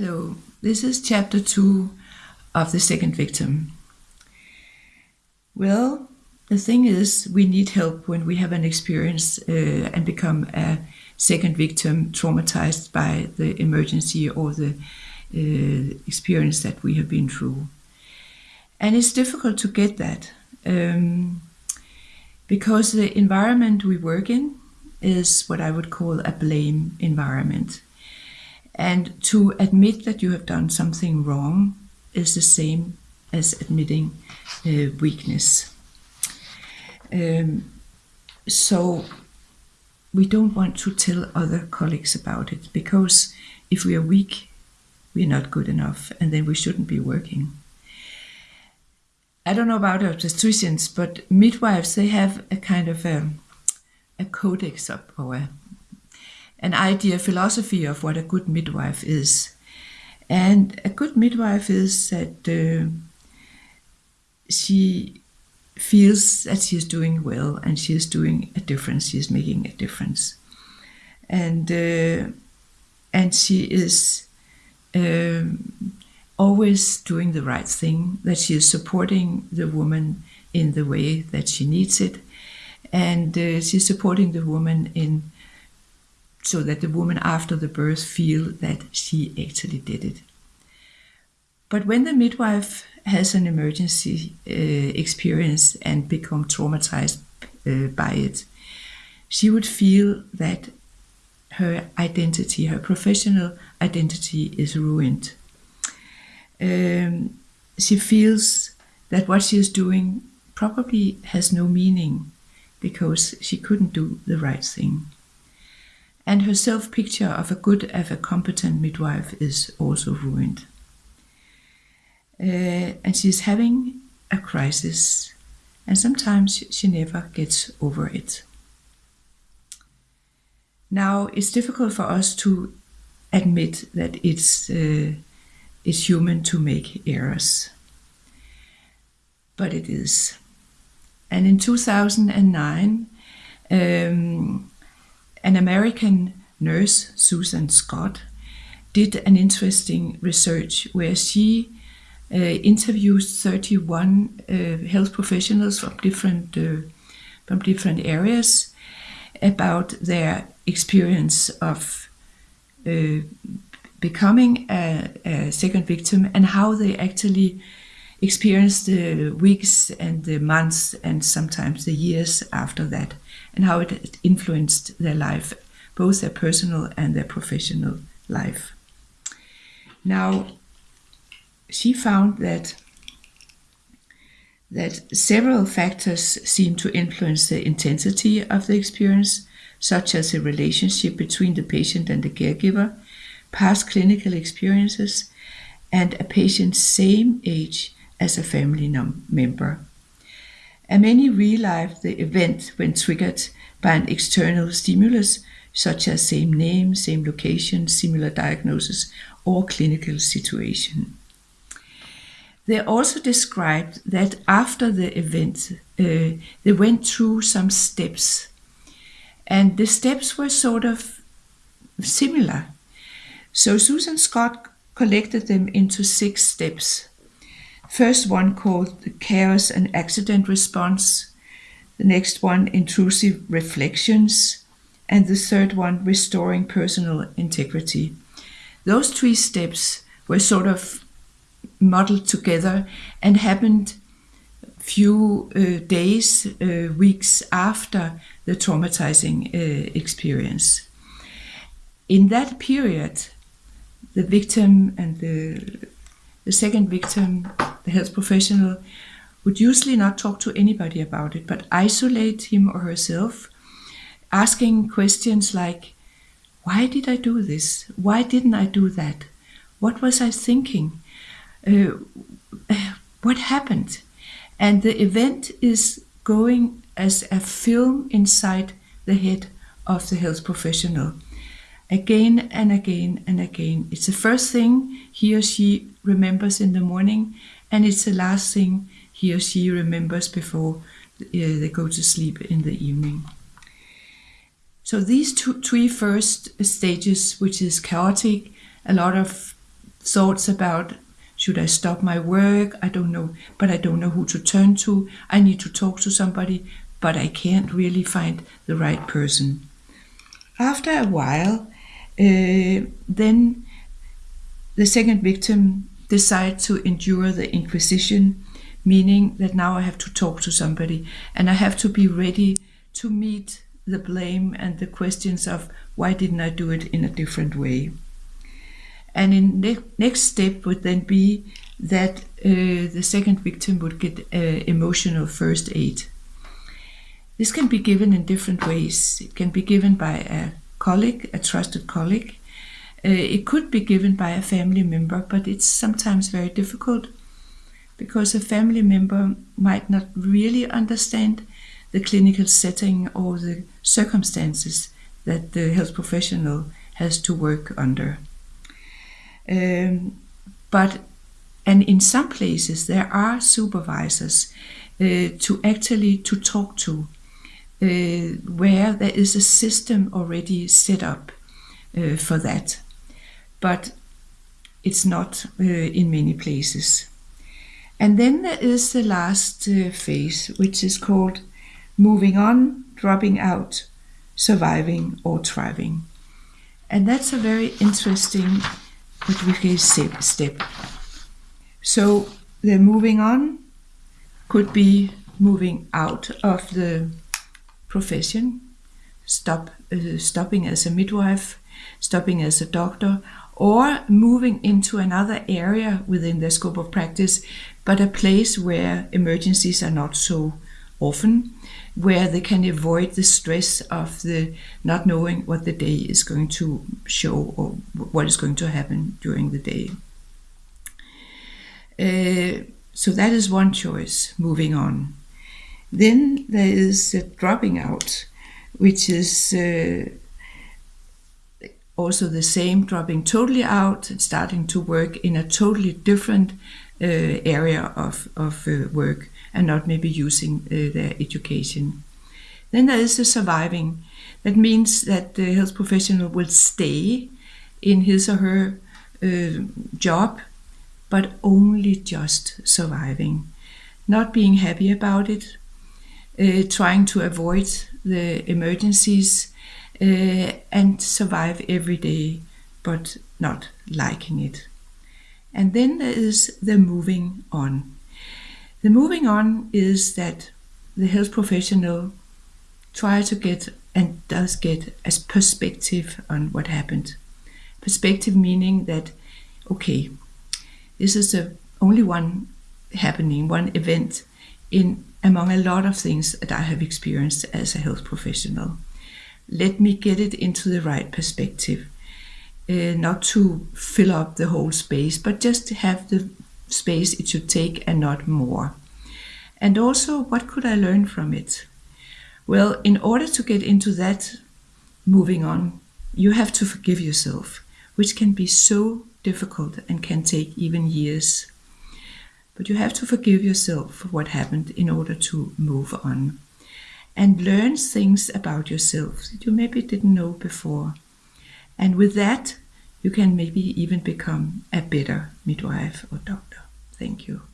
Hello, this is chapter two of The Second Victim. Well, the thing is, we need help when we have an experience uh, and become a second victim traumatized by the emergency or the uh, experience that we have been through. And it's difficult to get that um, because the environment we work in is what I would call a blame environment. And to admit that you have done something wrong is the same as admitting uh, weakness. Um, so we don't want to tell other colleagues about it because if we are weak, we're not good enough and then we shouldn't be working. I don't know about obstetricians, but midwives, they have a kind of a, a codex of, or a an idea, philosophy of what a good midwife is. And a good midwife is that uh, she feels that she is doing well and she is doing a difference, she is making a difference. And, uh, and she is um, always doing the right thing, that she is supporting the woman in the way that she needs it. And uh, she's supporting the woman in so that the woman after the birth feel that she actually did it. But when the midwife has an emergency uh, experience and become traumatized uh, by it, she would feel that her identity, her professional identity is ruined. Um, she feels that what she is doing probably has no meaning because she couldn't do the right thing and her self-picture of a good, of a competent midwife is also ruined. Uh, and she's having a crisis, and sometimes she never gets over it. Now, it's difficult for us to admit that it's, uh, it's human to make errors, but it is. And in 2009, um, an American nurse, Susan Scott, did an interesting research where she uh, interviewed 31 uh, health professionals from different uh, from different areas about their experience of uh, becoming a, a, second victim and how they actually experienced the weeks and the months and sometimes the years after that and how it influenced their life, both their personal and their professional life. Now, she found that that several factors seem to influence the intensity of the experience, such as the relationship between the patient and the caregiver, past clinical experiences, and a patient's same age as a family member and many realize the event when triggered by an external stimulus, such as same name, same location, similar diagnosis, or clinical situation. They also described that after the event, uh, they went through some steps, and the steps were sort of similar. So Susan Scott collected them into six steps. First one called the chaos and accident response, the next one intrusive reflections, and the third one restoring personal integrity. Those three steps were sort of modeled together and happened few uh, days, uh, weeks after the traumatizing uh, experience. In that period, the victim and the, the second victim the health professional would usually not talk to anybody about it, but isolate him or herself, asking questions like, why did I do this? Why didn't I do that? What was I thinking? Uh, what happened? And the event is going as a film inside the head of the health professional. Again and again and again. It's the first thing he or she remembers in the morning and it's the last thing he or she remembers before uh, they go to sleep in the evening. So these two, three first stages, which is chaotic, a lot of thoughts about should I stop my work? I don't know, but I don't know who to turn to. I need to talk to somebody, but I can't really find the right person. After a while, uh, then the second victim decides to endure the inquisition, meaning that now I have to talk to somebody and I have to be ready to meet the blame and the questions of why didn't I do it in a different way. And in ne- next step would then be that uh, the second victim would get uh, emotional first aid. This can be given in different ways. It can be given by a colleague, a trusted colleague. Uh, it could be given by a family member, but it's sometimes very difficult because a family member might not really understand the clinical setting or the circumstances that the health professional has to work under. Um, but and in some places there are supervisors uh, to actually to talk to uh, where there is a system already set up uh, for that but it's not uh, in many places. And then there is the last uh, phase which is called moving on dropping out surviving or thriving. And that's a very interesting what we can step. So the moving on could be moving out of the profession, stop uh, stopping as a midwife, stopping as a doctor, or moving into another area within their scope of practice, but a place where emergencies are not so often, where they can avoid the stress of the not knowing what the day is going to show or what is going to happen during the day. Uh, so that is one choice, moving on. Then there is dropping out, which is uh, also the same, dropping totally out and starting to work in a totally different uh, area of, of uh, work and not maybe using uh, their education. Then there is the surviving. That means that the health professional will stay in his or her uh, job, but only just surviving, not being happy about it, uh, trying to avoid the emergencies uh, and survive every day, but not liking it. And then there is the moving on. The moving on is that the health professional tries to get and does get a perspective on what happened. Perspective meaning that, okay, this is the only one happening, one event in among a lot of things that I have experienced as a health professional. Let me get it into the right perspective. Uh, not to fill up the whole space, but just to have the space it should take and not more. And also, what could I learn from it? Well, in order to get into that, moving on, you have to forgive yourself, which can be so difficult and can take even years. But you have to forgive yourself for what happened in order to move on and learn things about yourself that you maybe didn't know before. And with that, you can maybe even become a better midwife or doctor. Thank you.